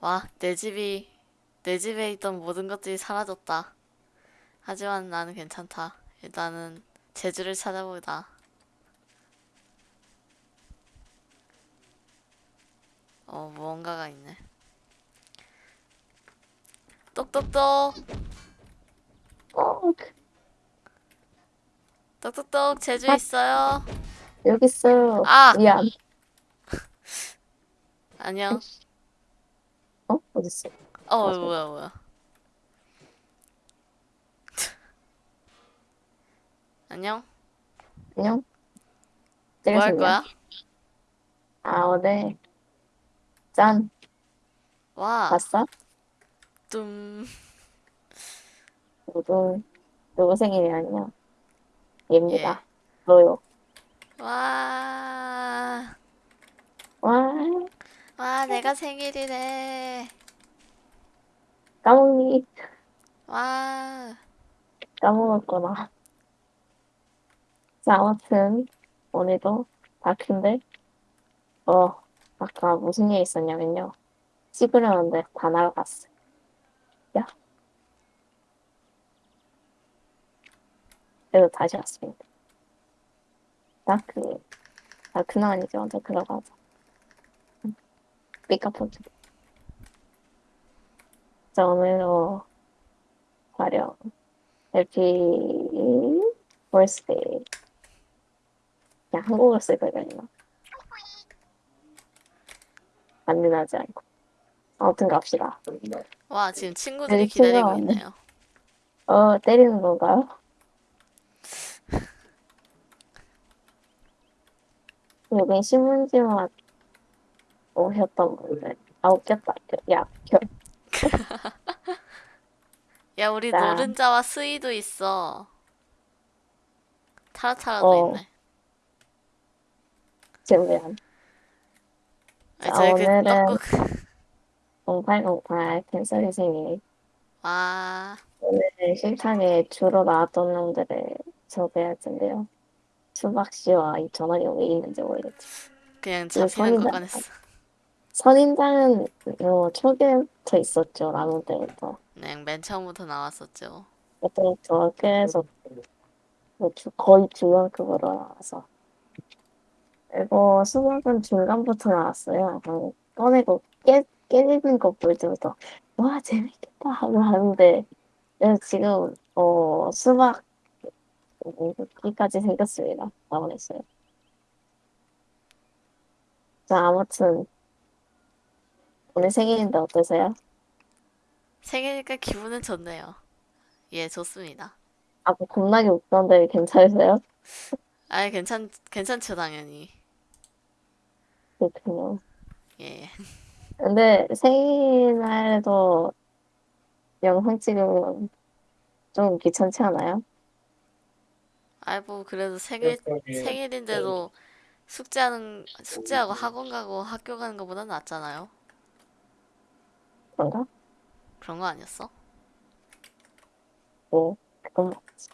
와, 내 집이, 내 집에 있던 모든 것들이 사라졌다. 하지만 나는 괜찮다. 일단은 제주를 찾아보자. 어, 무언가가 있네. 똑똑똑! 어, 그- 똑똑똑, 제주 아. 있어요? 여기 있어요. 아! 미안. 안녕. 어? 어딨어? 어, 맞아. 뭐야, 뭐야. 안녕? 안녕? 뭐 할? 거야? 아, 오늘. 짠. 와, 봤어? 뚱. 누구, 누구 생일이 아니야? 얘입니다. 너요. 와, 와, 와, 내가 생일이래. 까먹니? 와, 까먹었구나. 자, 아무튼, 오늘도 다큐인데, 어, 아까 무슨 일 있었냐면요. 찍으려는데 다 날아갔어. 야. 그래서 다시 왔습니다. dark, dark는 아니지, 먼저 들어가자. 삐까포즈. 어, 촬영. happy birthday. 그냥 한국어로 쓸 거잖아. 안전하지 않고. 아무튼 갑시다. 와, 지금 친구들이 여기 기다리고 친구가 왔네. 있네요. 어, 때리는 건가요? 여기 신문지만 오셨던 분들. 아, 웃겼다. 야, 겨, 야, 우리 자. 노른자와 스이도 있어. 타라타라도 어. 있네. 지금 아니, 자, 저희 그 오늘은- 떡국. 0808 캔슬이 생일. 와, 오늘 실탕에 주로 나왔던 놈들을 소개할 텐데요. 수박 씨와 이 전원이 왜 있는지 모르겠지. 그냥 그 잡히는 선인장. 것만 했어. 선인장은 어, 초기부터 있었죠. 나눈 때부터. 그냥 맨 처음부터 나왔었죠. 그때부터 계속 뭐 주- 거의 중간급으로 나와서. 그리고 수박은 중간부터 나왔어요. 한 꺼내고 깨, 깨지는 거 볼 때부터 와 재밌겠다 하고 하는데 그래서 지금 어 수박 여기까지 생겼습니다. 나오냈어요. 자 아무튼 오늘 생일인데 어떠세요? 생일이니까 기분은 좋네요. 예, 좋습니다. 아까 겁나게 웃던데 괜찮으세요? 아이, 괜찮, 괜찮죠, 당연히. 그렇군요. 예. 근데 생일날에도 영상 찍으면 좀 귀찮지 않아요? 아이, 뭐, 그래도 생일, 생일인데도 숙제하는, 숙제하고 학원 가고 학교 가는 것보다 낫잖아요. 그런가? 그런 거 아니었어? 뭐 그건 맞지.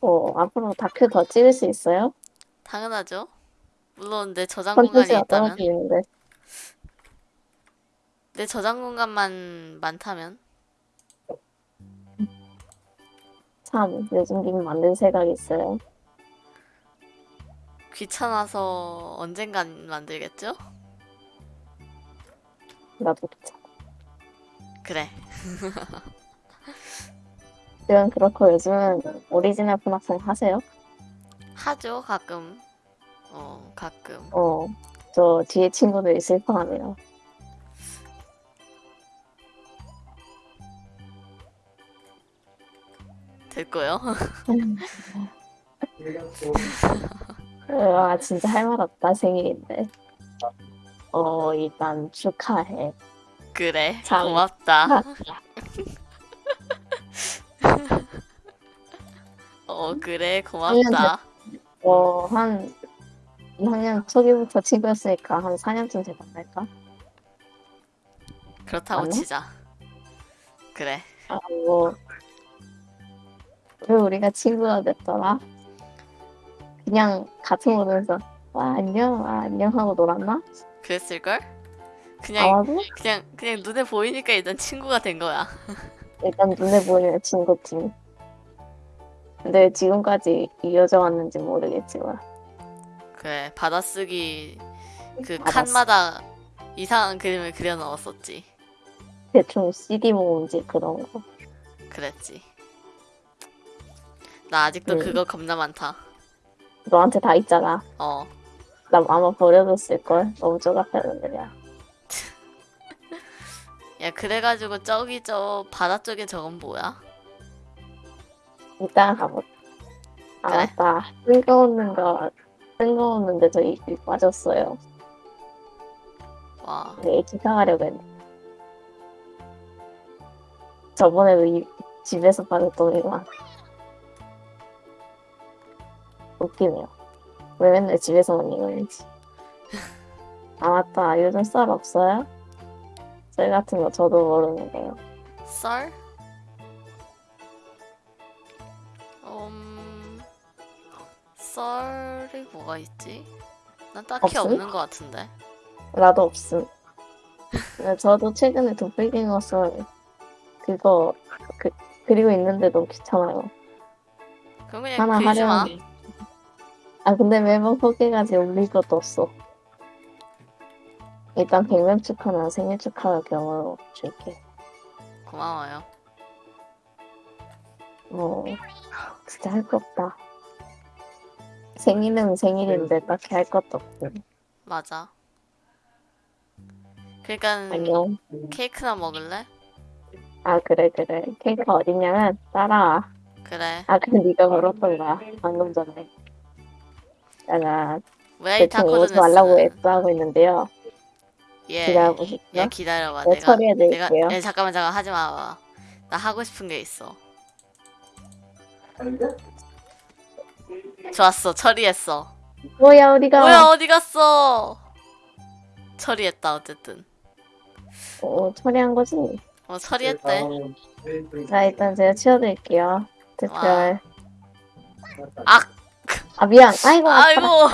어 앞으로 다큐 더 찍을 수 있어요? 당연하죠. 물론 내 저장 공간이 컨텐츠가 있다면, 떨어지는데 내 저장 공간만 많다면, 참 요즘 님 만든 생각이 있어요. 귀찮아서 언젠간 만들겠죠? 나도 귀찮아. 그래. 그건 그렇고 요즘은 오리지널 분학생 하세요? 하죠, 가끔. 어, 가끔. 어, 저 뒤에 친구들이 슬퍼하네요. 됐고요. 와 진짜 할 말 없다 생일인데. 어 일단 축하해. 그래. 참. 고맙다. 어, 그래. 고맙다. 어한 2학년 초기부터 친구였으니까 한 4년쯤 되지 않을까? 그렇다고 맞나? 치자. 그래. 아, 뭐, 왜 우리가 친구가 됐더라? 그냥 같은 곳에서, 와, 안녕, 아, 안녕 하고 놀았나? 그랬을걸? 그냥 아마도 그냥 그냥 눈에 보이니까 일단 친구가 된 거야. 일단 눈에 보이는 친구팀. 근데 지금까지 이어져 왔는지 모르겠지만 그래 받아쓰기 그 받아쓰기. 칸마다 이상한 그림을 그려 넣었었지. 대충 CD 모음집 그런 거. 그랬지. 나 아직도 음. 그거 겁나 많다. 너한테 다 있잖아. 어. 나 아마 버려뒀을 걸. 너무 쪼각하는데 야. 야 그래가지고 저기 저 바다 쪽에 저건 뭐야? 이따 가보. 아 그래. 맞다. 뜬금없는 거 뜬금없는데 저 입이 빠졌어요. 와. 네, 기상하려고 했는데. 저번에도 이, 집에서 빠졌더니만. 웃기네요. 왜 맨날 집에서만 이거는지. 아, 맞다. 요즘 썰 없어요? 썰 같은 거 저도 모르는데요. 썰? 음. 썰이 뭐가 있지? 난 딱히 없음? 없는 것 같은데. 나도 없음. 저도 최근에 도플갱어 썰 그거 그, 그리고 있는데 너무 귀찮아요. 그럼 그냥 하나 마. 하려면 아 근데 매번 포기가지 올릴 것도 없어. 일단 백명 축하나 생일 축하 경으로 줄게. 고마워요. 뭐 진짜 할 거 없다. 생일은 생일인데 딱히 할 것도 없고. 맞아. 그러니까 안녕. 케이크나 먹을래? 아 그래 그래. 케이크 어딨냐면 따라와. 그래. 아 근데 네가 걸었던 거야. 방금 전에. 내가 왜이 대충 오지 말라고 애써하고 있는데요. 예. 기다려보실게요. 예 기다려봐. 네, 내가 처리해드릴게요. 내가 예 잠깐만 잠깐 하지 마. 나 하고 싶은 게 있어. 좋았어. 처리했어. 뭐야 우리가 뭐야 어디 갔어? 처리했다 어쨌든. 어, 처리한 거지? 어 처리했대. 자 일단 제가 치워드릴게요. 특별. 아 아 미안. 아이고. 아이고.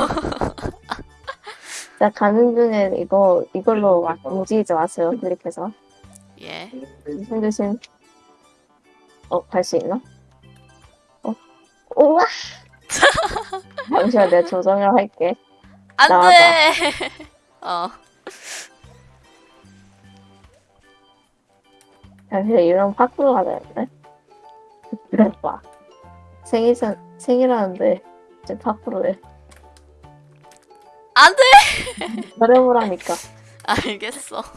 자 가는 중에 이거 이걸로 막 움직이지 마세요. 클릭해서. 예. 조심 조심. 어 갈 수 있나? 어. 우와. 잠시만 내가 조정을 할게. 안돼. 어. 잠시만 이런 파크로 가자는데. 그래 봐. 생일 생일하는데 이 제 파크로 해. 안돼. 어려우라니까. 알겠어.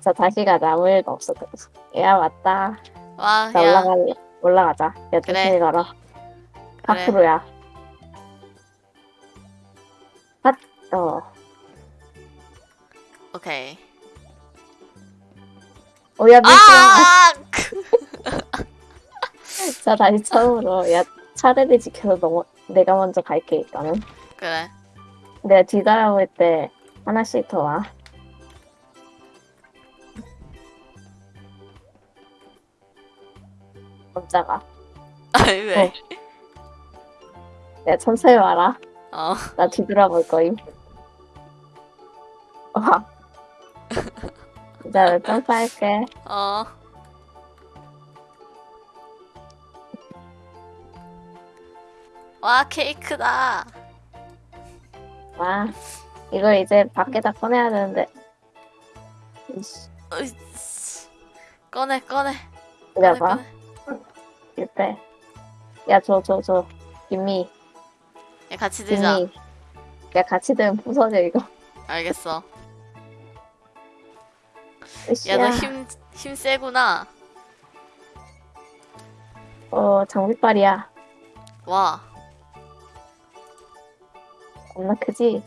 자 다시 가자 아무 일도 없어 그래서 야 맞다 와 자 야. 올라갈래 올라가자 야 그래. 조심히 가라 그래. 파크로야 핫 어 오케이. 오야 아! 미션 자 다시 처음으로 야 차례를 지켜서 너 내가 먼저 갈게 일단은 그래. 내가 뒤돌아볼 때 하나씩 더와 깜짝아 아니 왜? 어. 내가 천천히 와라 어. 나 뒤돌아볼 거임. 와. 자, 점프할게. 어. 와 케이크다. 와. 이걸 이제 밖에다 꺼내야 되는데. 으이씨. 꺼내 꺼내. 꺼내. 이때. 야, 줘, 줘, 줘. 김미, 야 같이 들자. 김미. 야, 같이 들면 부서져, 이거. 알겠어. 야 너 힘힘 세구나. 어, 장비빨이야. 와. 겁나 크지?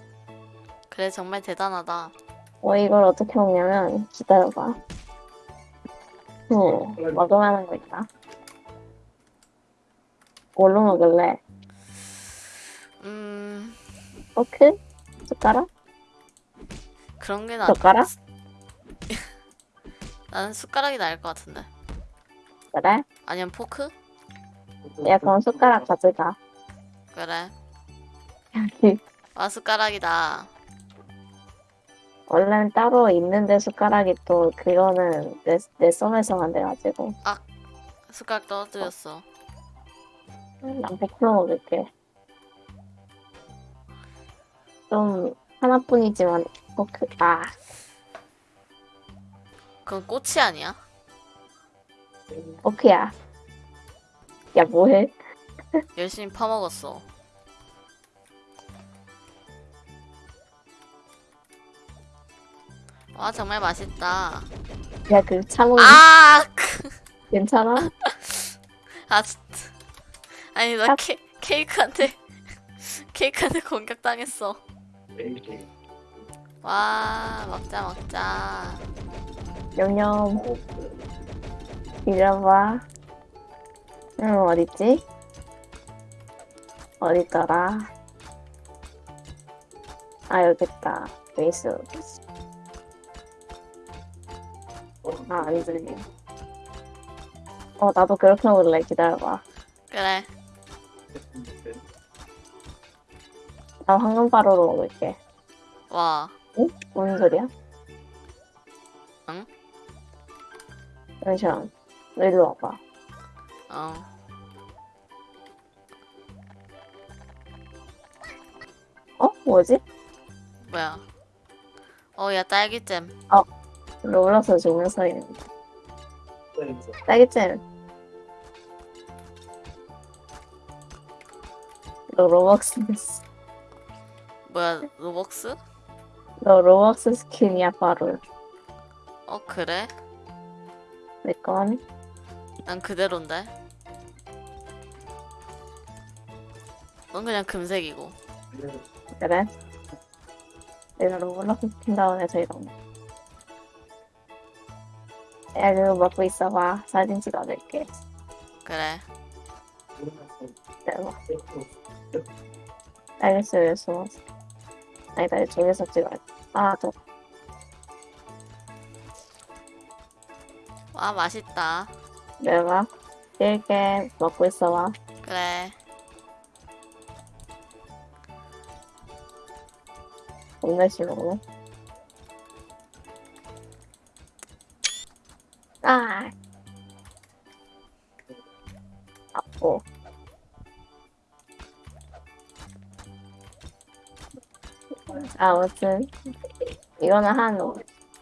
그래 정말 대단하다. 어, 이걸 어떻게 먹냐면, 기다려봐. 응, 먹을만한 거 있다. 뭘로 먹을래? 음 포크? 숟가락? 그런 게 나. 젓가락? 나는 숟가락이 나을 것 같은데. 그래? 아니면 포크? 야, 그럼 숟가락 가져가. 그래. 여기. 와 숟가락이다. 원래는 따로 있는데 숟가락이 또 그거는 내, 내 썸에서만 돼가지고 숟가락 떨어뜨렸어. 난 포크로 먹을게. 좀 하나뿐이지만 포크 아 그건 꼬치 아니야? 포크야. 야 뭐해? 열심히 퍼먹었어. 와 정말 맛있다. 야 그 창호 아! 괜찮아? 아 진짜. 아니 나 케, 케이크한테 케이크한테 공격당했어. 와 먹자 먹자. 냠냠. 이려봐. 응 어딨지? 어딨더라? 아 여기 있다. 베이스. 아 안 들리. 어 나도 그렇게 먹을래. 기다려봐. 그래. 나 황금바로로 먹을게. 와 무슨 소리야? 응? 잠시만. 너 일로 와봐. 어. 어? 뭐지? 뭐야? 어 야 딸기잼. 롤러서 죽는 소리는데. 딸기잼. 너 로벅스 됐어. 뭐야 로벅스? 너 로벅스 스킨이야 바로. 어 그래? 내 건. 난 그대로인데. 넌 그냥 금색이고. 그래? 내가 로벅스 스킨 다운해서 이런 거. 야 그거 먹고 있어봐. 사진 찍어줄게. 그래. 내가. 알겠어, 왜 숨었어? 아니다, 저기서 찍어야 돼. 아, 저, 와 맛있다. 내가 길게 먹고 있어봐. 그래. 동네시 먹네. 아! 아고. 아무튼, 이거는 한,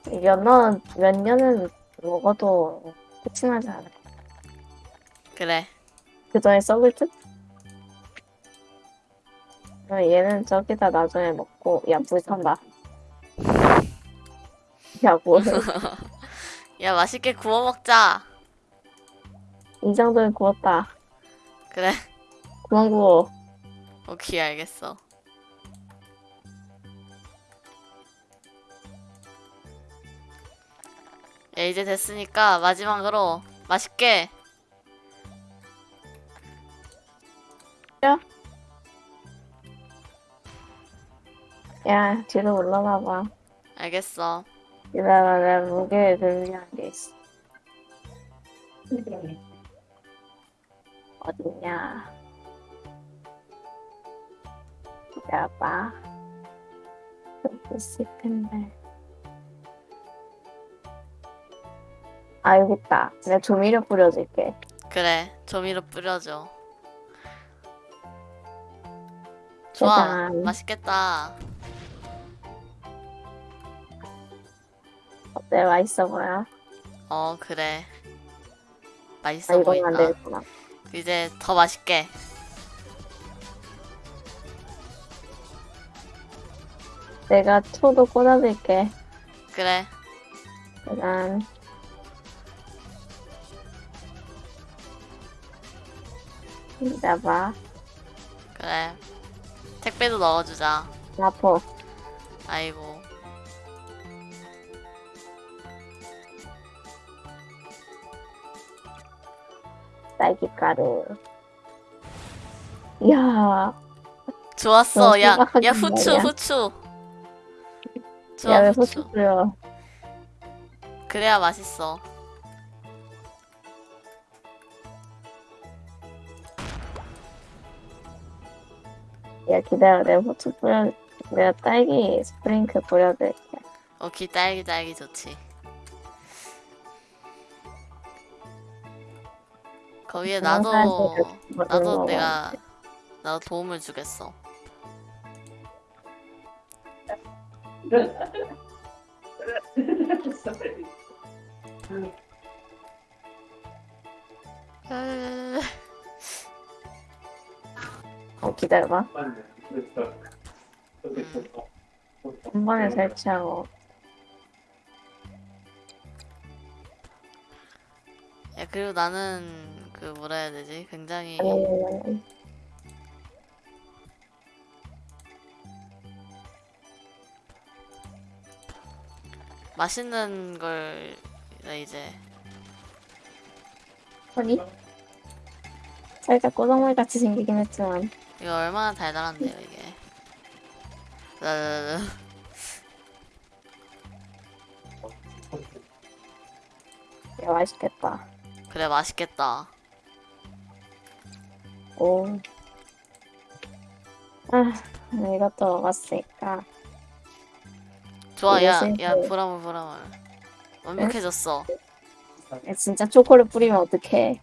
몇 년, 몇 년은 먹어도 끝이 나지 않아. 그래. 그 전에 썩을 듯? 그럼 얘는 저기다 나중에 먹고, 야, 물 탄다. 야, 뭐해. 야 맛있게 구워 먹자. 이 정도는 구웠다. 그래. 그만 구워. 오케이 알겠어. 야 이제 됐으니까 마지막으로 맛있게 야, 뒤로 올라가봐. 알겠어. 기다려, 내가 무게를 들리는 게 있어. 어딨냐. 기다려봐. 여기 있을 텐데. 아, 여기 있다. 내가 조미료 뿌려줄게. 그래 조미료 뿌려줘. 좋아 짜잔. 맛있겠다. 어때? 맛있어 보여? 어 그래 아, 맛있어 안 보인다. 되겠구나. 이제 더 맛있게. 내가 초도 꽂아줄게. 그래 짜잔. 기다려봐. 그래 택배도 넣어주자. 아파. 아이고 딸기가루. 이야, 좋았어. 너 야, 야 후추 말이야. 후추. 좋아 야, 왜 후추. 뿌려? 그래야 맛있어. 야, 기다려. 내가 후추 뿌려, 내가 딸기 스프링클 뿌려줄게. 오케이 딸기 딸기 좋지. 거기에 나도 사람들이 나도 먹어야 내가 나도 도움을 주겠어. 어, 기다려봐. 한 번에 설치하고. 야 그리고 나는 그 뭐라 해야 되지? 굉장히 아니, 아니, 아니. 맛있는 걸 이제 허리? 살짝 꼬정물 같이 생기긴 했지만. 이거 얼마나 달달한데요 이게. 라라라라. 야, 맛있겠다. 그래 맛있겠다. 오. 아, 이것도 먹었으니까. 좋아 야야 그- 보라물 보라물 완벽해졌어. 야, 진짜 초콜릿 뿌리면 어떡해.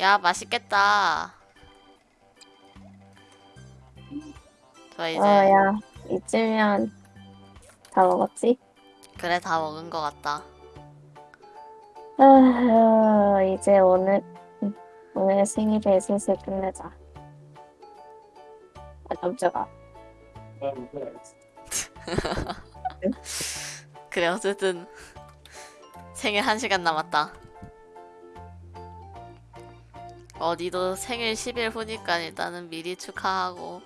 야 맛있겠다. 좋아 이제 어, 야, 이쯤이면 다 먹었지? 그래 다 먹은 것 같다. 아, 이제 오늘, 오늘 생일을 슬슬 끝내자. 아, 깜짝아. 그래 어쨌든 생일 한 시간 남았다. 어디도 생일 10일 후니까 일단은 미리 축하하고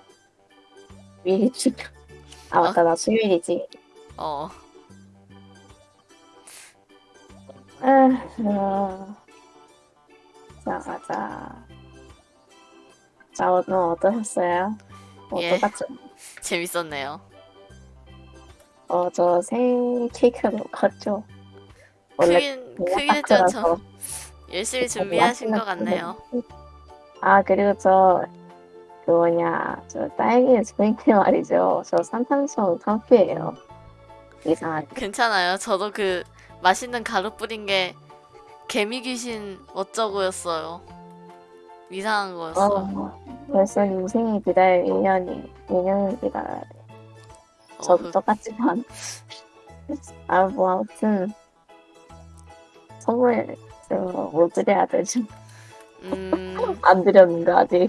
미리 축하. 아, 맞다, 나 수요일이지. 어 아, 어. 자, 가자. 자, 오늘 어떠셨어요? 뭐 예. 똑같죠? 재밌었네요. 어, 저 생일 케이크 먹었죠? 원래 크긴 크긴 했죠. 열심히 준비하신 것 같네요. 아, 그리고 저, 그 뭐냐, 저 딸기 스프링클 말이죠. 저 산탄수화 탕수예요. 이상하게. 괜찮아요. 저도 그 맛있는 가루 뿌린 게 개미 귀신 어쩌고였어요. 이상한 거였어. 어, 벌써 이 생일 기다릴 1년이, 2년을 기다려야 돼. 어, 저도 그- 똑같지만. 아, 뭐, 아무튼, 선물, 좀뭐 드려야 되지. 음, 안 드렸는데, 아직.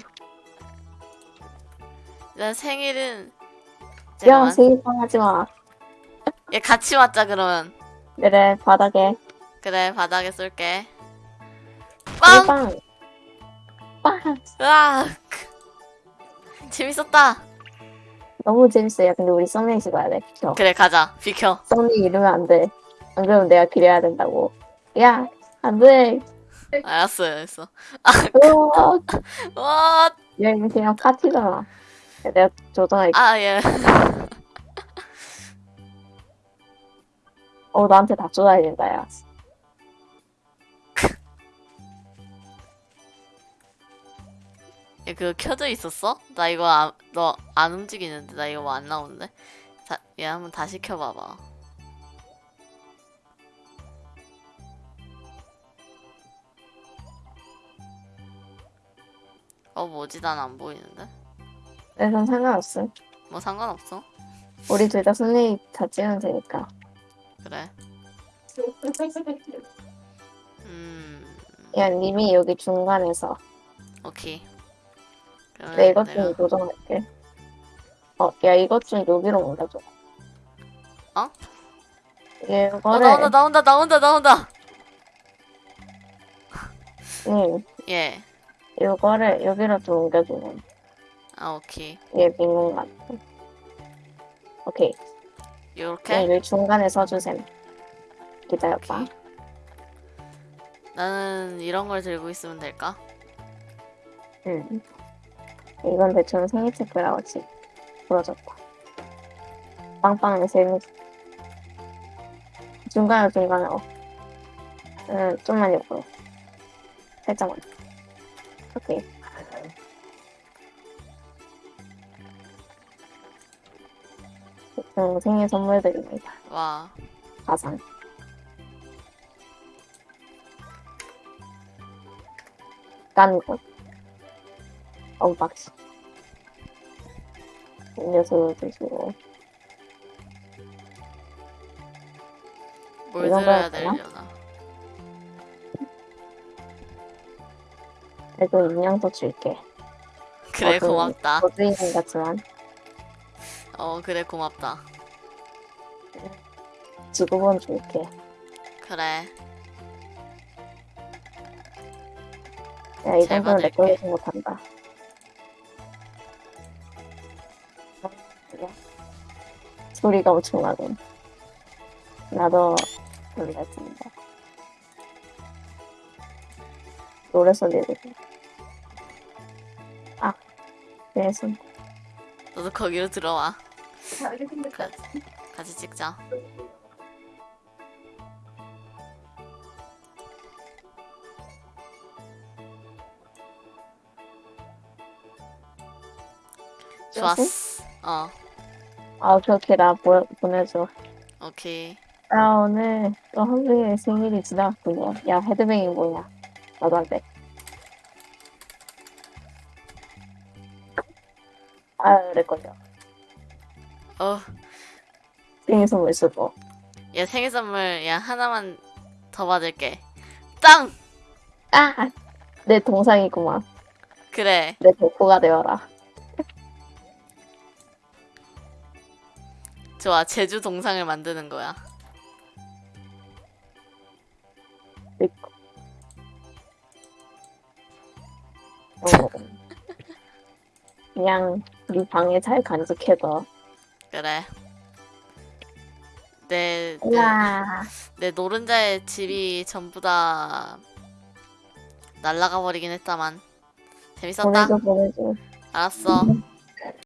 일단 생일은 야, 잠깐만. 생일 빵 하지 마. 얘 같이 맞자 그러면. 그래, 바닥에. 그래 바닥에 쏠게. 빵! 빵! 빵! 으악! 재밌었다. 너무 재밌어요. 근데 우리 썸네일 가야 돼. 비켜. 그래 가자. 비켜. 썸네일 이러면 안 돼. 안 그러면 내가 기려야 된다고. 야, 안 돼. 알았어, 알았어. 우와. 와, 야, 이거 그냥 파티잖아. 내가 조정할게. 아 예. 어, 나한테 다 쏟아야 된다, 야. 얘 그거 켜져 있었어? 나 이거 너안 움직이는데 나 이거 뭐 안 나오는데? 자, 얘 한번 다시 켜봐봐. 어 뭐지? 난 안 보이는데? 그래서 상관없음. 뭐 상관없어. 우리 둘다 썸네일 다 찍으면 되니까. 그래. 음, 야, 님이 여기 중간에서. 오케이. 그러면 내 이것 좀 조정할게. 어, 야, 이것 좀 여기로 옮겨줘. 어? 어 이거를, 나온다 나온다 나온다 나온다. 응, 예. 이거를 여기로 좀 옮겨주면. 아 오케이. 얘 민공 같아. 오케이. 요렇게. 네, 여기 중간에 서주셈. 기다려봐. 오케이. 나는 이런 걸 들고 있으면 될까? 응. 이건 대충 생일 체크라고 지 부러졌다. 빵빵의 생일. 중간에 중간에 어. 응, 좀만 옆으로. 살짝만. 오케이. 음, 생일 선물 드립니다. 와, 가상. 깐고. 언박싱. 음료수 드시고. 뭘 들어야? 되려나? 그래도 인형도 줄게. 그래, 어, 그- 고맙다. 거주인 같지만 어, 그래, 고맙다. 지구본 줄게. 그래, 야, 이잘 정도는 내 받을게. 걸리지 못한다. 소리가 엄청나군. 나도 놀랐습니다. 노래 소리를. 아, 그래서 너도 거기로 들어와. 다르게 생겼다. 같이 찍자. 좋았어. 어, 아, 그렇게 나 보, 보내줘. 오케이. 아, 오늘 또 한국의 생일이 지나갔군요. 야, 헤드뱅이 뭐냐? 나도 안 돼. 아, 그랬거든요. 어, 생일 선물 쓰고. 얘 생일 선물 야 하나만 더 받을게. 땅! 아! 내 동상이구만. 그래. 내 덕후가 되어라. 좋아. 제주 동상을 만드는 거야. 어. 그냥 네 방에 잘 간직해둬. 그래. 내, 내, 야내 노른자의 집이 전부 다 날라가 버리긴 했다만. 재밌었다. 보내줘, 보내줘. 알았어.